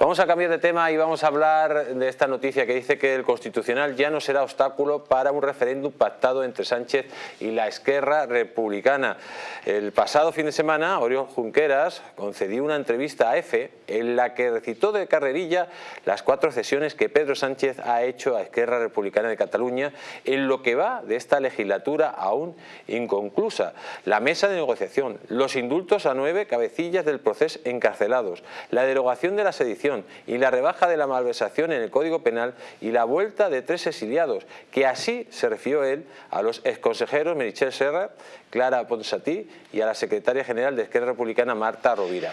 Vamos a cambiar de tema y vamos a hablar de esta noticia que dice que el Constitucional ya no será obstáculo para un referéndum pactado entre Sánchez y la Esquerra Republicana. El pasado fin de semana, Oriol Junqueras concedió una entrevista a EFE en la que recitó de carrerilla las cuatro cesiones que Pedro Sánchez ha hecho a Esquerra Republicana de Cataluña en lo que va de esta legislatura aún inconclusa. La mesa de negociación, los indultos a nueve cabecillas del proceso encarcelados, la derogación de la sedición y la rebaja de la malversación en el Código Penal y la vuelta de tres exiliados, que así se refirió él a los exconsejeros Merichel Serra, Clara Ponsatí y a la secretaria general de Esquerra Republicana Marta Rovira.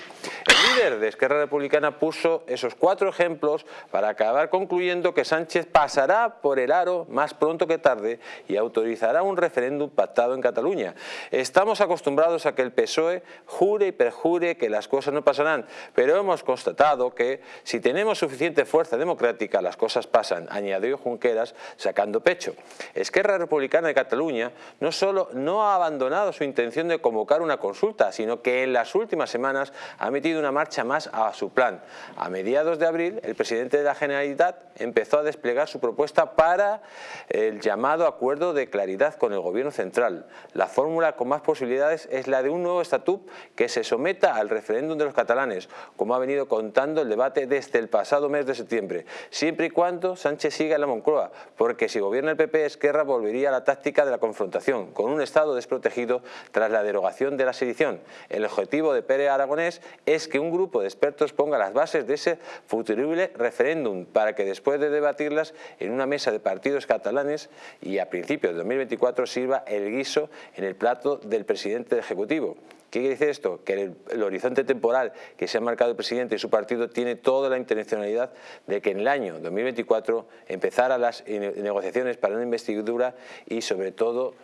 Líder de Esquerra Republicana puso esos cuatro ejemplos para acabar concluyendo que Sánchez pasará por el aro más pronto que tarde y autorizará un referéndum pactado en Cataluña. Estamos acostumbrados a que el PSOE jure y perjure que las cosas no pasarán, pero hemos constatado que si tenemos suficiente fuerza democrática las cosas pasan, añadió Junqueras sacando pecho. Esquerra Republicana de Cataluña no solo no ha abandonado su intención de convocar una consulta, sino que en las últimas semanas ha metido una marcha más a su plan. A mediados de abril, el presidente de la Generalitat empezó a desplegar su propuesta para el llamado acuerdo de claridad con el gobierno central. La fórmula con más posibilidades es la de un nuevo estatut que se someta al referéndum de los catalanes, como ha venido contando el debate desde el pasado mes de septiembre, siempre y cuando Sánchez siga en la Moncloa, porque si gobierna el PP, Esquerra volvería a la táctica de la confrontación, con un Estado desprotegido tras la derogación de la sedición. El objetivo de Pérez Aragonés es que un grupo de expertos ponga las bases de ese futurible referéndum para que después de debatirlas en una mesa de partidos catalanes y a principios de 2024 sirva el guiso en el plato del presidente Ejecutivo. ¿Qué quiere decir esto? Que el, el, horizonte temporal que se ha marcado el presidente y su partido tiene toda la intencionalidad de que en el año 2024 empezara las negociaciones para una investidura y sobre todo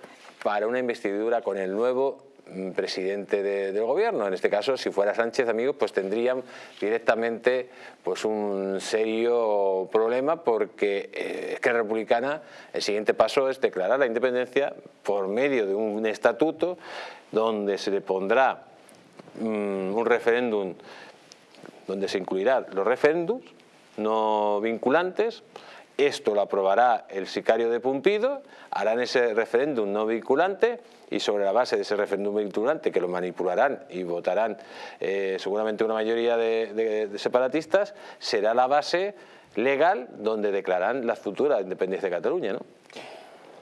para una investidura con el nuevo presidente de, del gobierno. En este caso, si fuera Sánchez, amigos, pues tendrían directamente pues un serio problema porque eh, es que la republicana, el siguiente paso es declarar la independencia por medio de un estatuto donde se le pondrá um, un referéndum donde se incluirán los referéndums no vinculantes, esto lo aprobará el sicario de Pumpido, harán ese referéndum no vinculante y sobre la base de ese referéndum vinculante que lo manipularán y votarán eh, seguramente una mayoría de, separatistas, será la base legal donde declaran la futura independencia de Cataluña. ¿no?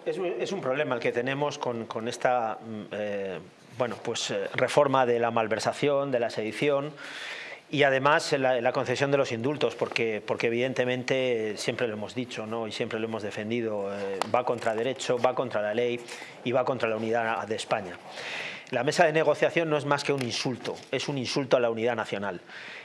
Es, un problema el que tenemos con, con esta mm, eh, bueno, pues, eh, reforma de la malversación, de la sedición, y además la, concesión de los indultos, porque, evidentemente siempre lo hemos dicho ¿no? y siempre lo hemos defendido, eh, va contra derecho, va contra la ley y va contra la unidad de España. La mesa de negociación no es más que un insulto, es un insulto a la unidad nacional.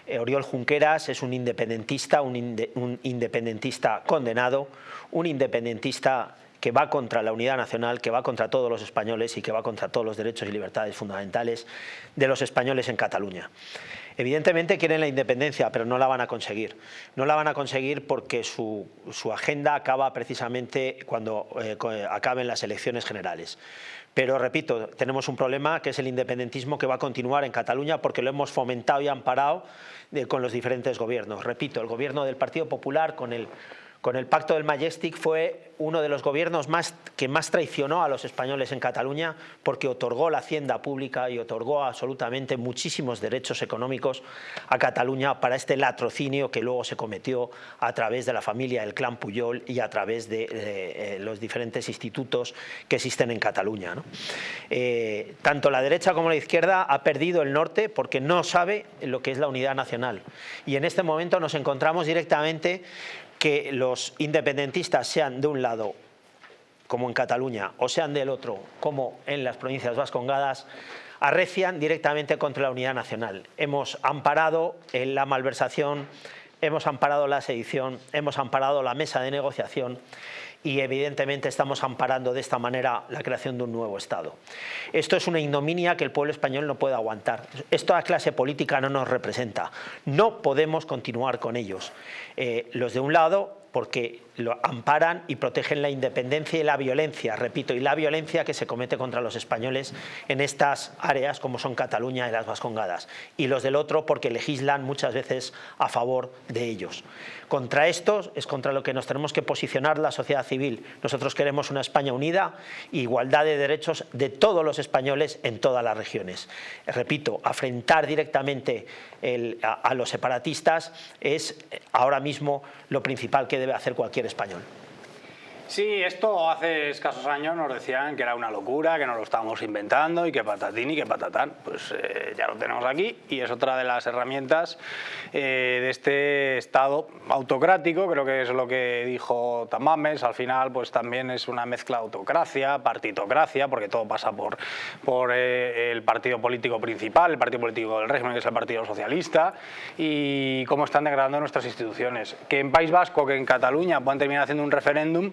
Eh, Oriol Junqueras es un independentista, un, inde, un independentista condenado, un independentista que va contra la unidad nacional, que va contra todos los españoles y que va contra todos los derechos y libertades fundamentales de los españoles en Cataluña. Evidentemente quieren la independencia, pero no la van a conseguir. No la van a conseguir porque su, su agenda acaba precisamente cuando eh, acaben las elecciones generales. Pero repito, tenemos un problema que es el independentismo que va a continuar en Cataluña porque lo hemos fomentado y amparado de, con los diferentes gobiernos. Repito, el gobierno del Partido Popular con el con el pacto del Majestic fue uno de los gobiernos más, que más traicionó a los españoles en Cataluña porque otorgó la hacienda pública y otorgó absolutamente muchísimos derechos económicos a Cataluña para este latrocinio que luego se cometió a través de la familia del clan Puyol y a través de, de, los diferentes institutos que existen en Cataluña. Eh, tanto la derecha como la izquierda ha perdido el norte porque no sabe lo que es la unidad nacional y en este momento nos encontramos directamente que los independentistas sean de un lado, como en Cataluña, o sean del otro, como en las provincias vascongadas, arrecian directamente contra la unidad nacional. Hemos amparado la malversación, hemos amparado la sedición, hemos amparado la mesa de negociación y evidentemente estamos amparando de esta manera la creación de un nuevo Estado. Esto es una ignominia que el pueblo español no puede aguantar. Esta clase política no nos representa. No podemos continuar con ellos. Eh, los de un lado porque lo amparan y protegen la independencia y la violencia, repito, y la violencia que se comete contra los españoles en estas áreas como son Cataluña y las Vascongadas. Y los del otro porque legislan muchas veces a favor de ellos. Contra esto es contra lo que nos tenemos que posicionar la sociedad civil. Nosotros queremos una España unida, igualdad de derechos de todos los españoles en todas las regiones. Repito, afrentar directamente a los separatistas es ahora mismo lo principal que debe hacer cualquier español. Sí, esto hace escasos años nos decían que era una locura, que nos lo estábamos inventando y que patatín y que patatán. Pues eh, ya lo tenemos aquí y es otra de las herramientas eh, de este Estado autocrático, creo que es lo que dijo Tamames, al final pues también es una mezcla de autocracia, partitocracia, porque todo pasa por, por eh, el partido político principal, el partido político del régimen, que es el Partido Socialista, y cómo están degradando nuestras instituciones. Que en País Vasco, que en Cataluña puedan terminar haciendo un referéndum,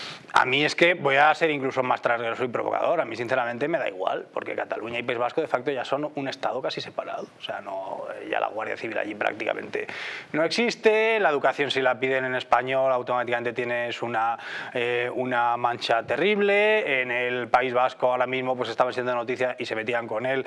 a mí es que voy a ser incluso más transgresor y provocador. A mí sinceramente me da igual, porque Cataluña y País Vasco de facto ya son un Estado casi separado. O sea, no, ya la Guardia Civil allí prácticamente no existe, la educación si la piden en español automáticamente tienes una, eh, una mancha terrible. En el País Vasco ahora mismo pues estaban siendo noticias y se metían con él.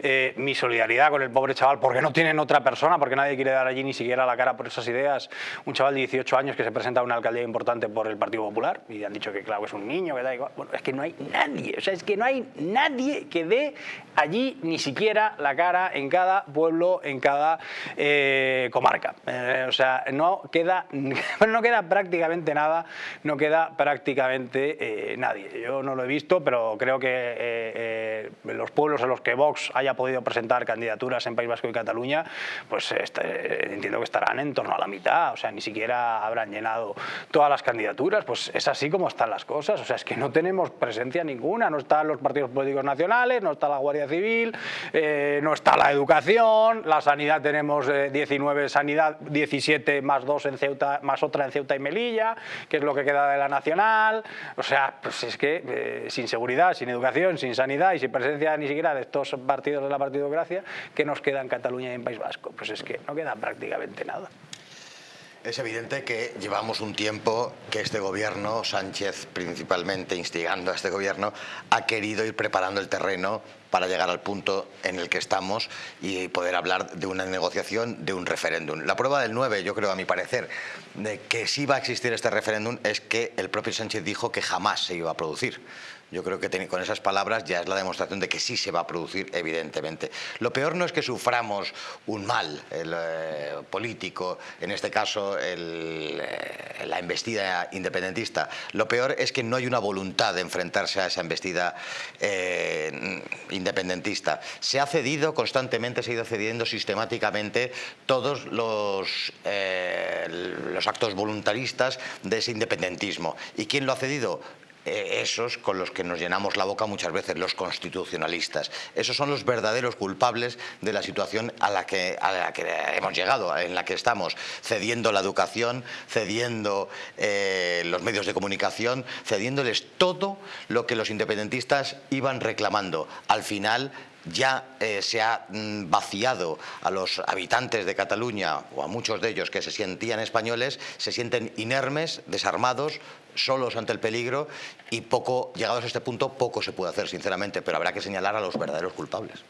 Eh, mi solidaridad con el pobre chaval, porque no tienen otra persona, porque nadie quiere dar allí ni siquiera la cara por esas ideas. Un chaval de 18 años que se presenta a una alcaldía importante por el Partido Popular y han dicho que claro es un niño, que da igual. Bueno, es que no hay nadie, o sea, es que no hay nadie que dé allí ni siquiera la cara en cada pueblo, en cada eh, comarca. Eh, o sea, no queda, no queda prácticamente nada, no queda prácticamente eh, nadie. Yo no lo he visto, pero creo que los pueblos en los que Vox haya podido presentar candidaturas en País Vasco y Cataluña, pues este, entiendo que estarán en torno a la mitad, o sea, ni siquiera habrán llenado todas las candidaturas, pues es así como están las cosas, o sea, es que no tenemos presencia ninguna, no están los partidos políticos nacionales, no está la Guardia Civil, eh, no está la educación, la sanidad tenemos 19 eh, sanidad, 17 más 2 en Ceuta, más otra en Ceuta y Melilla, que es lo que queda de la nacional, o sea, pues es que eh, sin seguridad, sin educación, sin sanidad y sin presencia ni siquiera de estos partidos de la partidocracia, ¿qué nos queda en Cataluña y en País Vasco? Pues es que no queda prácticamente nada. Es evidente que llevamos un tiempo que este gobierno, Sánchez principalmente instigando a este gobierno, ha querido ir preparando el terreno para llegar al punto en el que estamos y poder hablar de una negociación, de un referéndum. La prueba del 9, yo creo, a mi parecer, de que sí va a existir este referéndum es que el propio Sánchez dijo que jamás se iba a producir. Yo creo que con esas palabras ya es la demostración de que sí se va a producir, evidentemente. Lo peor no es que suframos un mal eh, político, en este caso eh, la embestida independentista. Lo peor es que no hay una voluntad de enfrentarse a esa embestida eh, independentista. Se ha cedido constantemente, se ha ido cediendo sistemáticamente todos los, los actos voluntaristas de ese independentismo. ¿Y quién lo ha cedido? Eh, esos con los que nos llenamos la boca muchas veces, los constitucionalistas. Esos son los verdaderos culpables de la situación a la que, a la que hemos llegado, en la que estamos, cediendo la educación, cediendo eh, los medios de comunicación, cediéndoles todo lo que los independentistas iban reclamando. Al final ya eh, se ha mm, vaciado a los habitantes de Cataluña o a muchos de ellos que se sentían españoles, se sienten inermes, desarmados, solos ante el peligro y poco, llegados a este punto, poco se puede hacer, sinceramente, pero habrá que señalar a los verdaderos culpables.